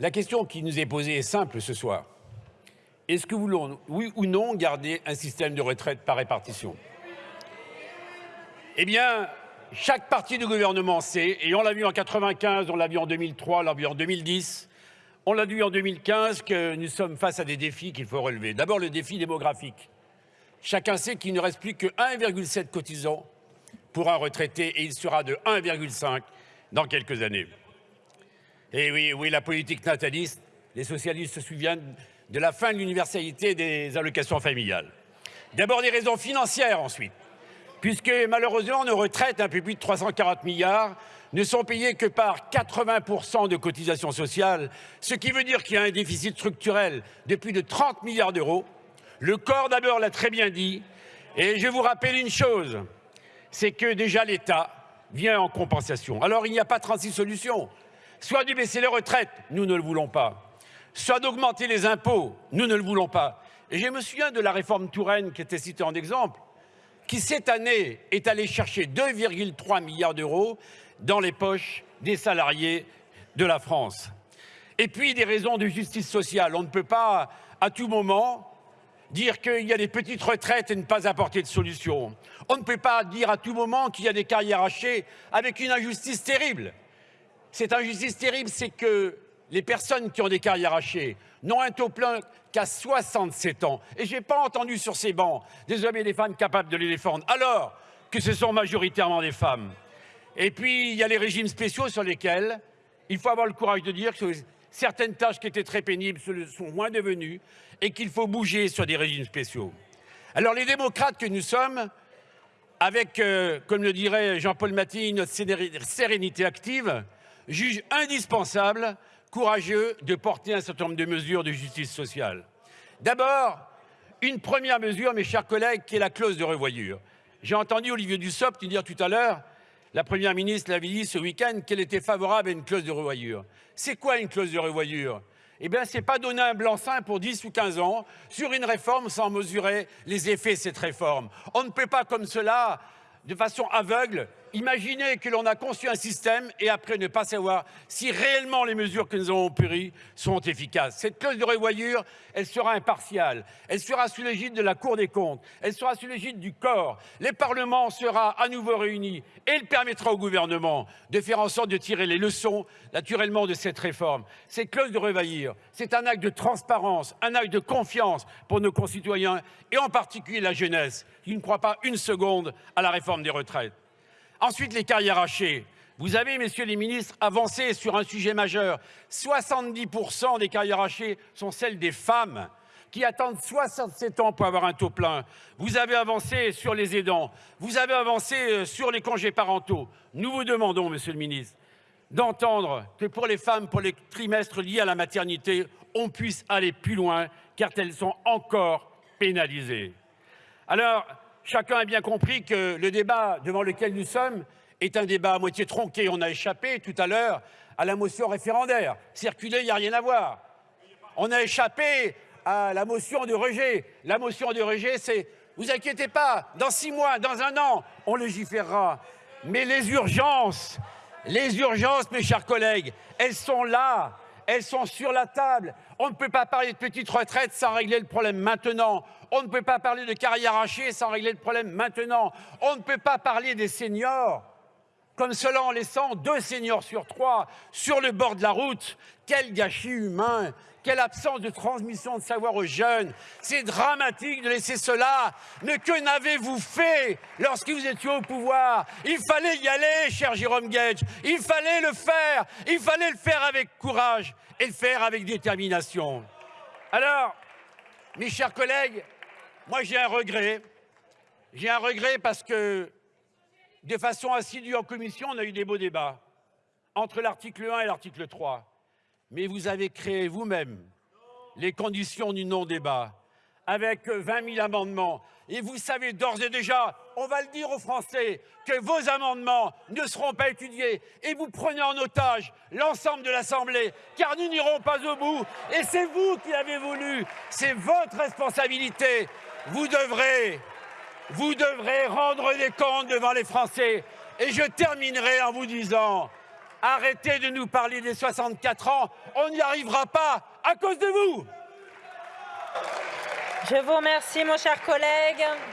La question qui nous est posée est simple ce soir. Est-ce que voulons, oui ou non, garder un système de retraite par répartition? Eh bien, chaque parti du gouvernement sait, et on l'a vu en 95, on l'a vu en 2003, on l'a vu en 2010, on l'a vu en 2015, que nous sommes face à des défis qu'il faut relever. D'abord, le défi démographique. Chacun sait qu'il ne reste plus que 1,7 cotisants pour un retraité et il sera de 1,5 dans quelques années. Et oui, la politique nataliste, les socialistes se souviennent de la fin de l'universalité des allocations familiales. D'abord des raisons financières ensuite, puisque malheureusement nos retraites, un peu plus de 340 milliards, ne sont payées que par 80% de cotisations sociales, ce qui veut dire qu'il y a un déficit structurel de plus de 30 milliards d'euros. Le corps d'abord l'a très bien dit, et je vous rappelle une chose, c'est que déjà l'État vient en compensation. Alors il n'y a pas 36 solutions. Soit de baisser les retraites, nous ne le voulons pas soit d'augmenter les impôts. Nous ne le voulons pas. Et je me souviens de la réforme Touraine qui était citée en exemple, qui cette année est allée chercher 2,3 milliards d'euros dans les poches des salariés de la France. Et puis des raisons de justice sociale. On ne peut pas à tout moment dire qu'il y a des petites retraites et ne pas apporter de solution. On ne peut pas dire à tout moment qu'il y a des carrières hachées avec une injustice terrible. Cette injustice terrible, c'est que les personnes qui ont des carrières hachées n'ont un taux plein qu'à 67 ans. Et je n'ai pas entendu sur ces bancs des hommes et des femmes capables de les défendre, alors que ce sont majoritairement des femmes. Et puis, il y a les régimes spéciaux sur lesquels il faut avoir le courage de dire que certaines tâches qui étaient très pénibles sont moins devenues et qu'il faut bouger sur des régimes spéciaux. Alors, les démocrates que nous sommes, avec, euh, comme le dirait Jean-Paul Mattei, notre sérénité active, jugent indispensable courageux de porter un certain nombre de mesures de justice sociale. D'abord, une première mesure, mes chers collègues, qui est la clause de revoyure. J'ai entendu Olivier Dussopt dire tout à l'heure, la Première ministre l'avait dit ce week-end, qu'elle était favorable à une clause de revoyure. C'est quoi une clause de revoyure? Eh bien, ce n'est pas donner un blanc-seing pour 10 ou 15 ans sur une réforme sans mesurer les effets de cette réforme. On ne peut pas, comme cela, de façon aveugle, Imaginez que l'on a conçu un système et après ne pas savoir si réellement les mesures que nous avons prises sont efficaces. Cette clause de revoyure, elle sera impartiale. Elle sera sous l'égide de la Cour des comptes. Elle sera sous l'égide du corps. Le Parlement sera à nouveau réuni et elle permettra au gouvernement de faire en sorte de tirer les leçons naturellement de cette réforme. Cette clause de revoyure, c'est un acte de transparence, un acte de confiance pour nos concitoyens et en particulier la jeunesse qui ne croit pas une seconde à la réforme des retraites. Ensuite, les carrières hachées. Vous avez, messieurs les ministres, avancé sur un sujet majeur. 70% des carrières hachées sont celles des femmes qui attendent 67 ans pour avoir un taux plein. Vous avez avancé sur les aidants. Vous avez avancé euh, sur les congés parentaux. Nous vous demandons, monsieur le ministre, d'entendre que pour les femmes, pour les trimestres liés à la maternité, on puisse aller plus loin, car elles sont encore pénalisées. Alors, chacun a bien compris que le débat devant lequel nous sommes est un débat à moitié tronqué. On a échappé tout à l'heure à la motion référendaire. Circuler, il n'y a rien à voir. On a échappé à la motion de rejet. La motion de rejet, c'est vous inquiétez pas, dans six mois, dans un an, on légiférera. Mais les urgences, les urgences, mes chers collègues, elles sont là elles sont sur la table. On ne peut pas parler de petites retraites sans régler le problème maintenant. On ne peut pas parler de carrière hachée sans régler le problème maintenant. On ne peut pas parler des seniors comme cela en laissant deux seniors sur trois sur le bord de la route. Quel gâchis humain quelle absence de transmission de savoir aux jeunes. C'est dramatique de laisser cela. Mais que n'avez-vous fait lorsque vous étiez au pouvoir? Il fallait y aller, cher Jérôme Gage. Il fallait le faire. Il fallait le faire avec courage et le faire avec détermination. Alors, mes chers collègues, moi j'ai un regret. J'ai un regret parce que, de façon assidue en commission, on a eu des beaux débats entre l'article 1 et l'article 3 mais vous avez créé vous-même les conditions du non-débat avec 20 000 amendements. Et vous savez d'ores et déjà, on va le dire aux Français, que vos amendements ne seront pas étudiés et vous prenez en otage l'ensemble de l'Assemblée, car nous n'irons pas au bout. Et c'est vous qui l'avez voulu, c'est votre responsabilité. Vous devrez, vous devrez rendre des comptes devant les Français. Et je terminerai en vous disant, Arrêtez de nous parler des 64 ans. On n'y arrivera pas à cause de vous. Je vous remercie, mon cher collègue.